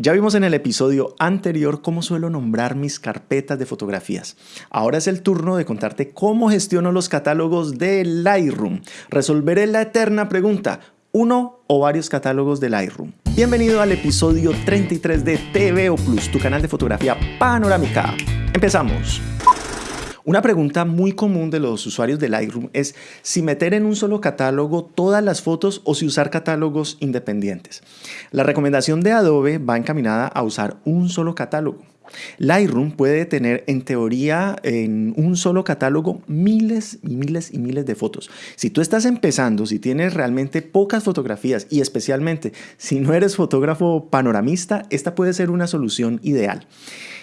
Ya vimos en el episodio anterior cómo suelo nombrar mis carpetas de fotografías. Ahora es el turno de contarte cómo gestiono los catálogos de Lightroom. Resolveré la eterna pregunta, ¿uno o varios catálogos de Lightroom? Bienvenido al episodio 33 de TVO Plus, tu canal de fotografía panorámica. Empezamos. Una pregunta muy común de los usuarios de Lightroom es si meter en un solo catálogo todas las fotos o si usar catálogos independientes. La recomendación de Adobe va encaminada a usar un solo catálogo. Lightroom puede tener en teoría en un solo catálogo miles y miles y miles de fotos. Si tú estás empezando, si tienes realmente pocas fotografías y especialmente si no eres fotógrafo panoramista, esta puede ser una solución ideal.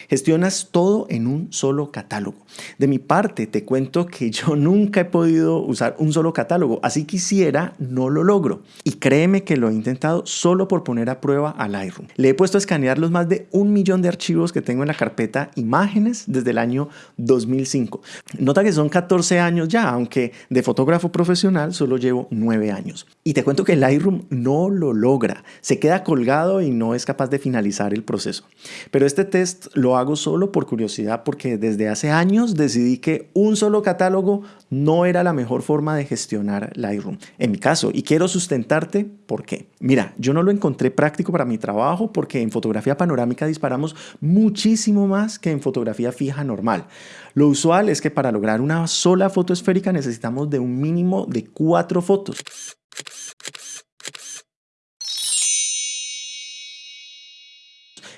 Gestionas todo en un solo catálogo. De mi parte, te cuento que yo nunca he podido usar un solo catálogo, así quisiera, no lo logro. Y créeme que lo he intentado solo por poner a prueba a Lightroom. Le he puesto a escanear los más de un millón de archivos que tengo en la carpeta imágenes desde el año 2005. Nota que son 14 años ya, aunque de fotógrafo profesional solo llevo 9 años. Y te cuento que Lightroom no lo logra, se queda colgado y no es capaz de finalizar el proceso. Pero este test lo hago solo por curiosidad porque desde hace años decidí que un solo catálogo no era la mejor forma de gestionar Lightroom. En mi caso, y quiero sustentarte por qué. Mira, yo no lo encontré práctico para mi trabajo porque en fotografía panorámica disparamos muchísimo más que en fotografía fija normal. Lo usual es que para lograr una sola foto esférica necesitamos de un mínimo de cuatro fotos.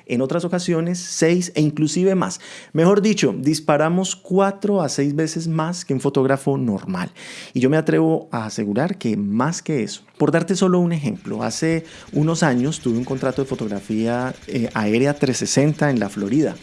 En otras ocasiones 6 e inclusive más. Mejor dicho, disparamos 4 a 6 veces más que un fotógrafo normal. Y yo me atrevo a asegurar que más que eso. Por darte solo un ejemplo, hace unos años tuve un contrato de fotografía eh, aérea 360 en la Florida.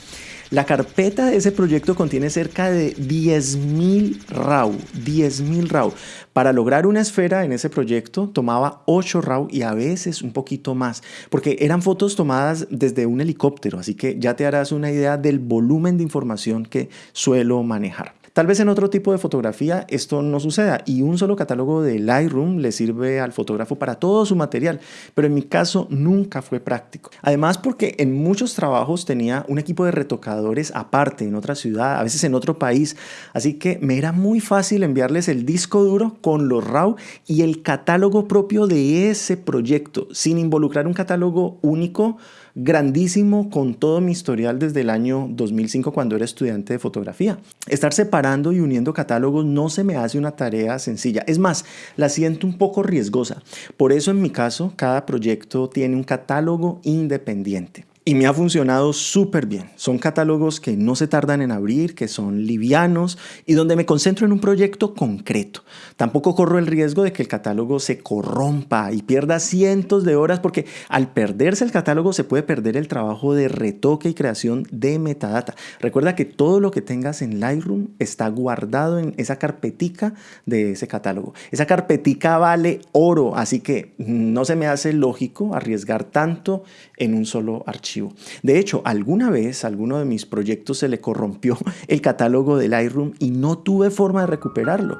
La carpeta de ese proyecto contiene cerca de 10.000 RAW, 10.000 RAW. Para lograr una esfera en ese proyecto tomaba 8 RAW y a veces un poquito más, porque eran fotos tomadas desde un helicóptero, así que ya te harás una idea del volumen de información que suelo manejar. Tal vez en otro tipo de fotografía esto no suceda y un solo catálogo de Lightroom le sirve al fotógrafo para todo su material, pero en mi caso nunca fue práctico. Además porque en muchos trabajos tenía un equipo de retocadores aparte en otra ciudad, a veces en otro país, así que me era muy fácil enviarles el disco duro con los RAW y el catálogo propio de ese proyecto, sin involucrar un catálogo único grandísimo con todo mi historial desde el año 2005 cuando era estudiante de fotografía. Estar separando y uniendo catálogos no se me hace una tarea sencilla. Es más, la siento un poco riesgosa. Por eso en mi caso, cada proyecto tiene un catálogo independiente. Y me ha funcionado súper bien. Son catálogos que no se tardan en abrir, que son livianos y donde me concentro en un proyecto concreto. Tampoco corro el riesgo de que el catálogo se corrompa y pierda cientos de horas porque al perderse el catálogo se puede perder el trabajo de retoque y creación de metadata. Recuerda que todo lo que tengas en Lightroom está guardado en esa carpetica de ese catálogo. Esa carpetica vale oro, así que no se me hace lógico arriesgar tanto en un solo archivo. De hecho, alguna vez a alguno de mis proyectos se le corrompió el catálogo del Lightroom y no tuve forma de recuperarlo.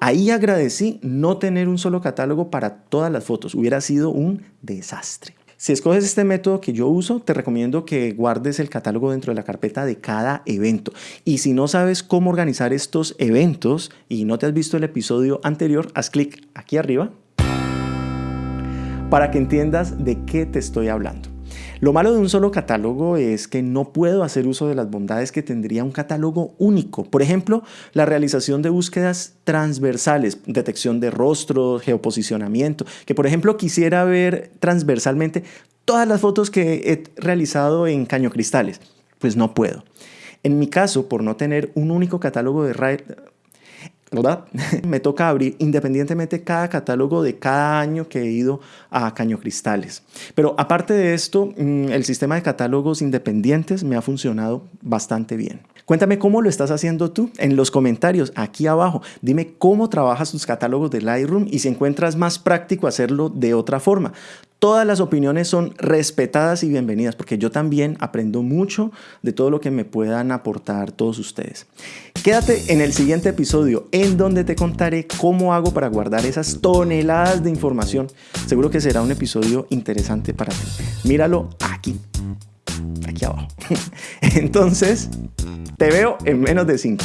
Ahí agradecí no tener un solo catálogo para todas las fotos, hubiera sido un desastre. Si escoges este método que yo uso, te recomiendo que guardes el catálogo dentro de la carpeta de cada evento. Y si no sabes cómo organizar estos eventos y no te has visto el episodio anterior, haz clic aquí arriba para que entiendas de qué te estoy hablando. Lo malo de un solo catálogo es que no puedo hacer uso de las bondades que tendría un catálogo único. Por ejemplo, la realización de búsquedas transversales, detección de rostros, geoposicionamiento, que por ejemplo quisiera ver transversalmente todas las fotos que he realizado en caño cristales. Pues no puedo. En mi caso, por no tener un único catálogo de me toca abrir independientemente cada catálogo de cada año que he ido a Caño Cristales. Pero aparte de esto, mm, el sistema de catálogos independientes me ha funcionado bastante bien. Cuéntame cómo lo estás haciendo tú en los comentarios aquí abajo. Dime cómo trabajas tus catálogos de Lightroom y si encuentras más práctico hacerlo de otra forma. Todas las opiniones son respetadas y bienvenidas porque yo también aprendo mucho de todo lo que me puedan aportar todos ustedes. Quédate en el siguiente episodio en donde te contaré cómo hago para guardar esas toneladas de información. Seguro que será un episodio interesante para ti. Míralo aquí, aquí abajo. Entonces, te veo en menos de 5.